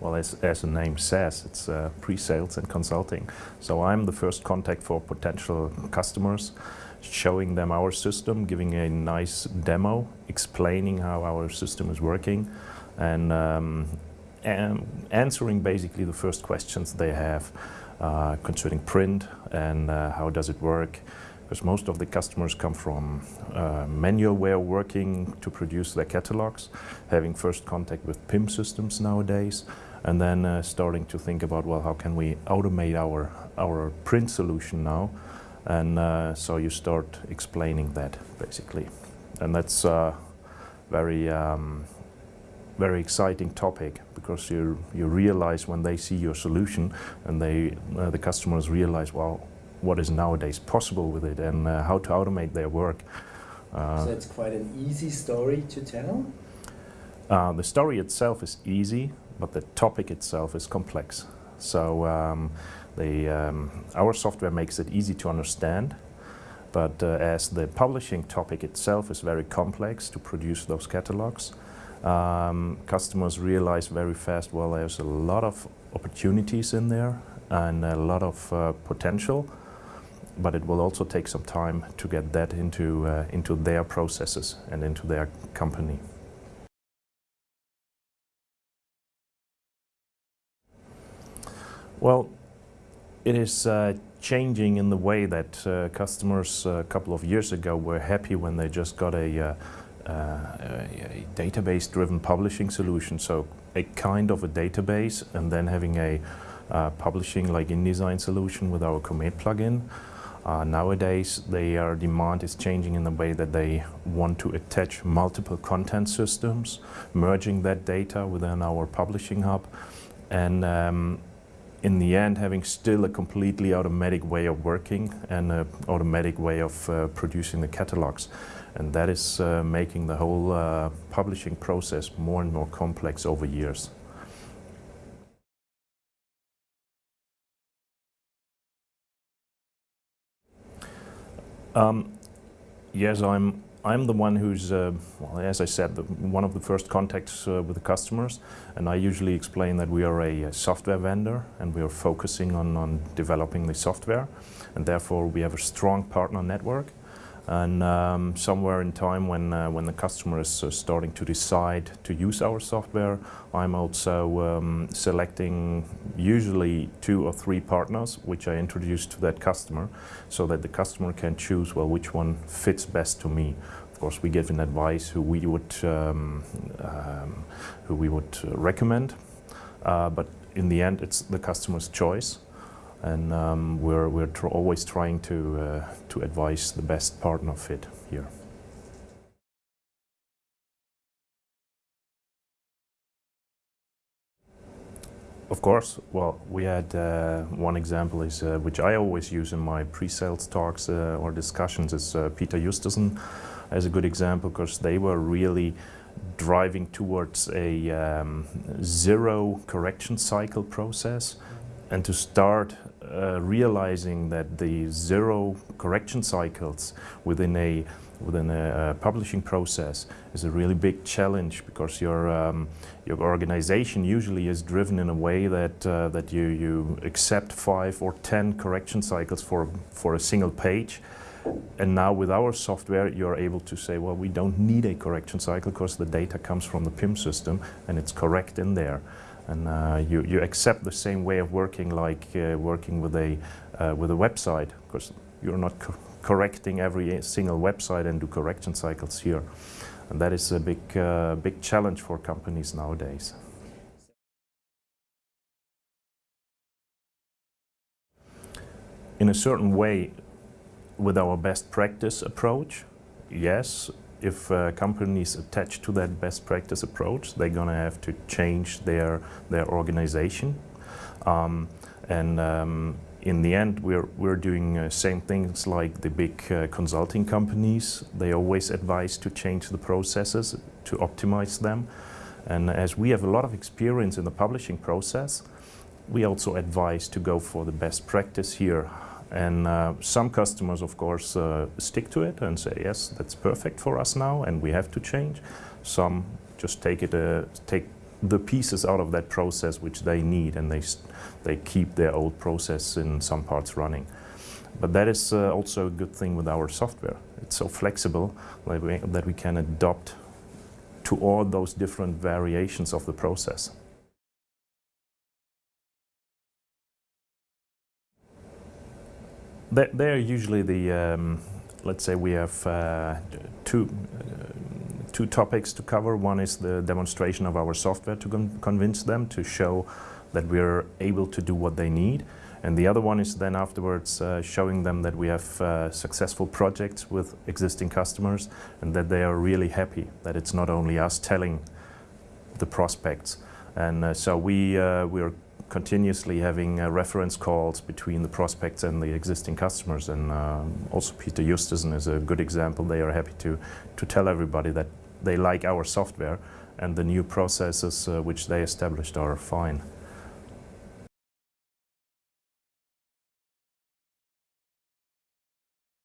well, as, as the name says, it's uh, pre-sales and consulting. So I'm the first contact for potential customers, showing them our system, giving a nice demo, explaining how our system is working, and, um, and answering basically the first questions they have uh, concerning print and uh, how does it work, because most of the customers come from uh, manual way of working to produce their catalogs, having first contact with PIM systems nowadays, and then uh, starting to think about, well, how can we automate our, our print solution now? And uh, so you start explaining that, basically. And that's a very, um, very exciting topic because you, you realize when they see your solution and they, uh, the customers realize, well, what is nowadays possible with it and uh, how to automate their work. Uh, so it's quite an easy story to tell? Uh, the story itself is easy, but the topic itself is complex. So um, the, um, our software makes it easy to understand, but uh, as the publishing topic itself is very complex to produce those catalogs, um, customers realize very fast, well, there's a lot of opportunities in there and a lot of uh, potential, but it will also take some time to get that into, uh, into their processes and into their company. Well, it is uh, changing in the way that uh, customers uh, a couple of years ago were happy when they just got a, uh, uh, a database-driven publishing solution. So a kind of a database and then having a uh, publishing like InDesign solution with our Comet plugin. Nowadays, their demand is changing in the way that they want to attach multiple content systems, merging that data within our publishing hub, and um, in the end having still a completely automatic way of working and an automatic way of uh, producing the catalogs. And that is uh, making the whole uh, publishing process more and more complex over years. Um, yes, I'm I'm the one who's, uh, well, as I said, the, one of the first contacts uh, with the customers, and I usually explain that we are a, a, software vendor and we are focusing on, on developing the software, and therefore we have a strong partner network. And um, somewhere in time when, uh, when the customer is uh, starting to decide to use our software, I'm also um, selecting usually two or three partners which I introduce to that customer so that the customer can choose, well, which one fits best to me. Of course, we give an advice who we would, um, um who we would recommend, uh, but in the end it's the customer's choice and um, we're, we're tr always trying to, uh, to advise the best partner fit here. Of course, well, we had uh, one example is, uh, which I always use in my pre-sales talks uh, or discussions is uh, Peter Justesen as a good example because they were really driving towards a um, zero correction cycle process and to start uh, realizing that the zero correction cycles within a within a, publishing process is a really big challenge because your um, your organization usually is driven in a way that uh, that you you accept five or ten correction cycles for for a single page. And now with our software you're able to say well we don't need a correction cycle because the data comes from the PIM system and it's correct in there and uh, you, you accept the same way of working like uh, working with a, uh, with a website because you're not co correcting every single website and do correction cycles here. And that is a big, uh, big challenge for companies nowadays. In a certain way, with our best practice approach, yes, if uh, companies attach to that best practice approach, they're going to have to change their, their organization. Um, and um, in the end, we're, we're doing uh, same things like the big uh, consulting companies. They always advise to change the processes, to optimize them. And as we have a lot of experience in the publishing process, we also advise to go for the best practice here. And uh, some customers, of course, uh, stick to it and say, yes, that's perfect for us now and we have to change. Some just take it, uh, take the pieces out of that process which they need and they, they keep their old process in some parts running. But that is uh, also a good thing with our software. It's so flexible that we, that we can adopt to all those different variations of the process. They're usually the, um, let's say we have uh, two, uh, two topics to cover. One is the demonstration of our software to con convince them, to show that we're able to do what they need. And the other one is then afterwards uh, showing them that we have uh, successful projects with existing customers and that they are really happy, that it's not only us telling the prospects. And uh, so we, uh, we are continuously having uh, reference calls between the prospects and the existing customers. And um, also Peter Justesen is a good example. They are happy to, to tell everybody that they like our software and the new processes uh, which they established are fine.